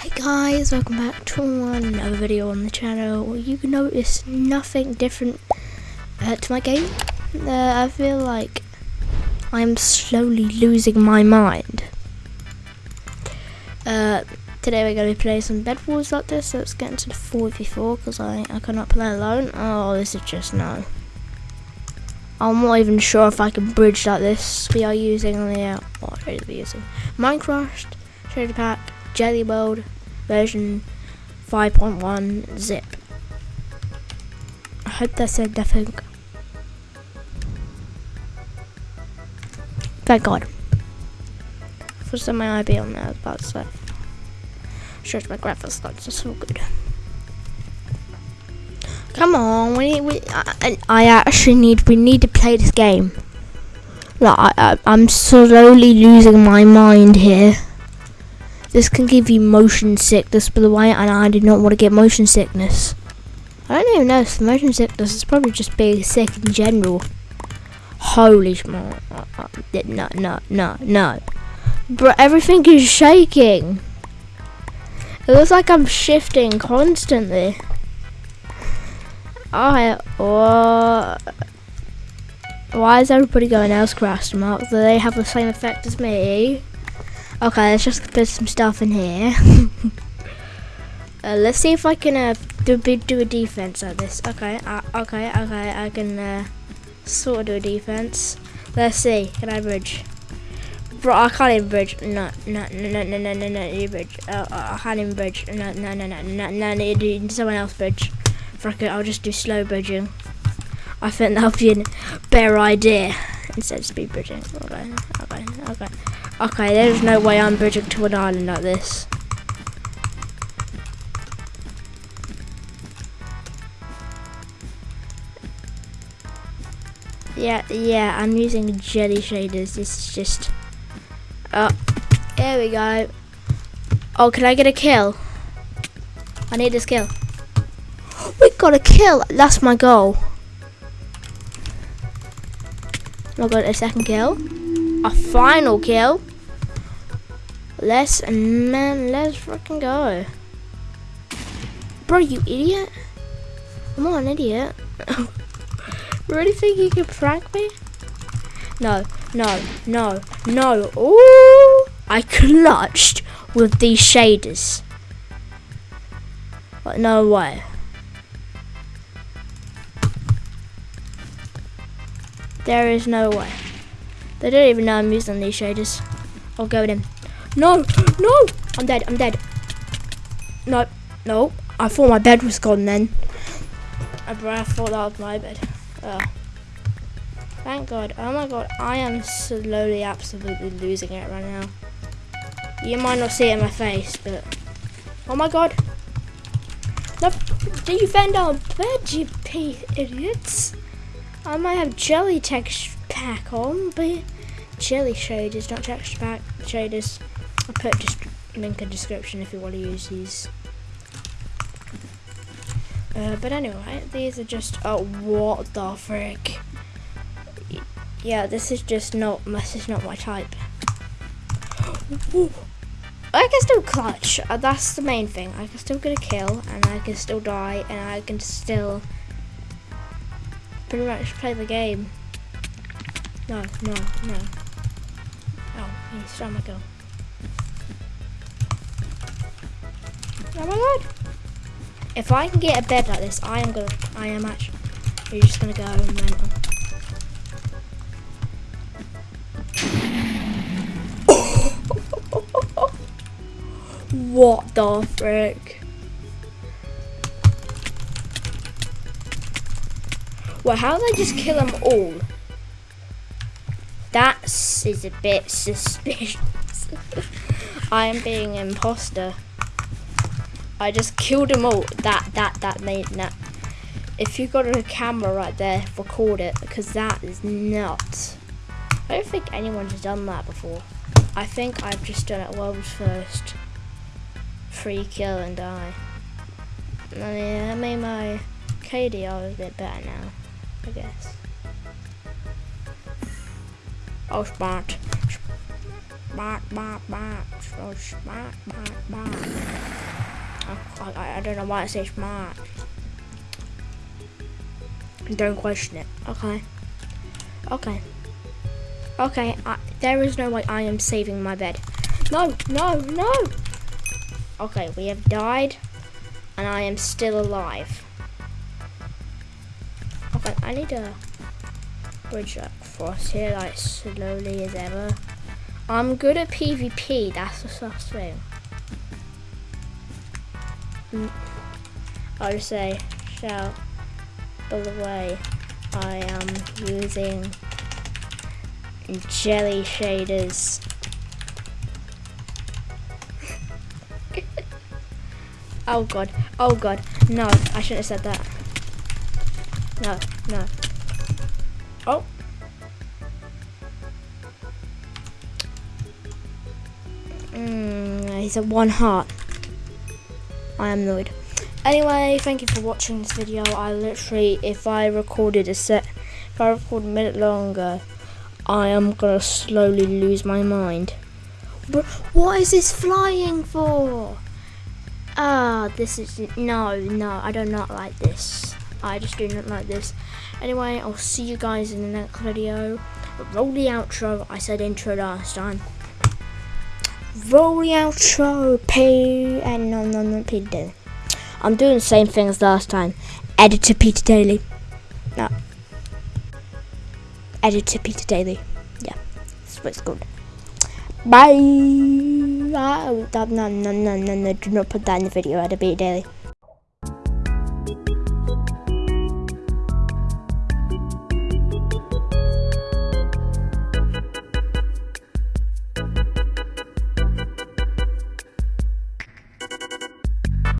Hey guys, welcome back to another video on the channel. You can notice nothing different uh, to my game. Uh, I feel like I'm slowly losing my mind. Uh, today we're going to be playing some Bed Wars like this, so let's get into the 4v4 because I, I cannot play alone. Oh, this is just no. I'm not even sure if I can bridge like this. We are using the, uh, what are we using? Minecraft, Shader Pack, Jelly World version 5.1 zip. I hope that said nothing. Thank God. For some my IP on there, I was about to say. Sure, my graphics cards are so good. Come on, we need. We, I, I actually need. We need to play this game. Like, I, I, I'm slowly losing my mind here. This can give you motion sickness, by the way, and I did not want to get motion sickness. I don't even know if motion sickness is probably just being sick in general. Holy small. No, no, no, no. Bro, everything is shaking. It looks like I'm shifting constantly. I, why is everybody going else crash mark? Do they have the same effect as me? Okay, let's just put some stuff in here. uh, let's see if I can uh, do, do a defense at this. Okay, uh, okay, okay, I can uh, sort of do a defense. Let's see, can I bridge? Bro, I can't even bridge. No, no, no, no, no, no, no, you bridge. Uh, I can't even bridge. No, no, no, no, no, no, no, do someone else bridge. Fuck it, I'll just do slow bridging. I think that'll be a better idea instead of speed bridging. Okay, okay, okay. Okay, there's no way I'm bridging to an island like this. Yeah, yeah, I'm using jelly shaders. This is just... Oh, there we go. Oh, can I get a kill? I need this kill. We got a kill. That's my goal. I got a second kill. A final kill. Let's man, let's freaking go. Bro, you idiot. I'm not an idiot. really think you can prank me? No, no, no, no. Ooh! I clutched with these shaders. But no way. There is no way. They don't even know I'm using these shaders. I'll go with him. No, no! I'm dead, I'm dead. No, no. I thought my bed was gone then. Uh, I thought that was my bed. Oh. Thank God. Oh my God. I am slowly, absolutely losing it right now. You might not see it in my face, but... Oh my God. No, defend our bed, you idiots. I might have jelly text pack on, but jelly shaders, not texture pack shaders. I'll put just link in description if you want to use these. Uh, but anyway, these are just, oh, what the frick. Yeah, this is just not, this is not my type. I can still clutch, uh, that's the main thing. I can still get a kill, and I can still die, and I can still pretty much play the game. No, no, no. Oh, he's trying to go. Oh my god! If I can get a bed like this, I am gonna, I am actually, you're just gonna go mental. what the frick? Well, how did I just kill them all? That is a bit suspicious. I am being imposter. I just killed them all. That, that, that made that. If you got a camera right there, record it because that is nuts. I don't think anyone's done that before. I think I've just done it world's first. Free kill and die. I mean, I made my KDR a bit better now. I guess. Oh, smart. smack, smack, smack, so smack, smack, smack. I, I, I don't know why I say smack. Don't question it. Okay. Okay. Okay, I, there is no way I am saving my bed. No, no, no! Okay, we have died, and I am still alive. Okay, I need a bridge across here, like, slowly as ever. I'm good at PvP, that's the first thing. Mm. I'll just say, shout, by the way, I am using jelly shaders. oh god, oh god, no, I shouldn't have said that. No, no. Oh. Mm, he's at one heart. I am annoyed. Anyway, thank you for watching this video. I literally, if I recorded a set, if I record a minute longer, I am gonna slowly lose my mind. But what is this flying for? Ah, this is no, no. I do not like this. I just do not like this. Anyway, I'll see you guys in the next video. Roll the outro. I said intro last time. Roll the outro. P and no, no, no, Peter Daily. I'm doing the same thing as last time. Editor Peter Daily. No. Editor Peter Daily. Yeah, that's what it's called. Bye. Ah, no, no, no, no, no, do not put that in the video. Editor Peter Daily.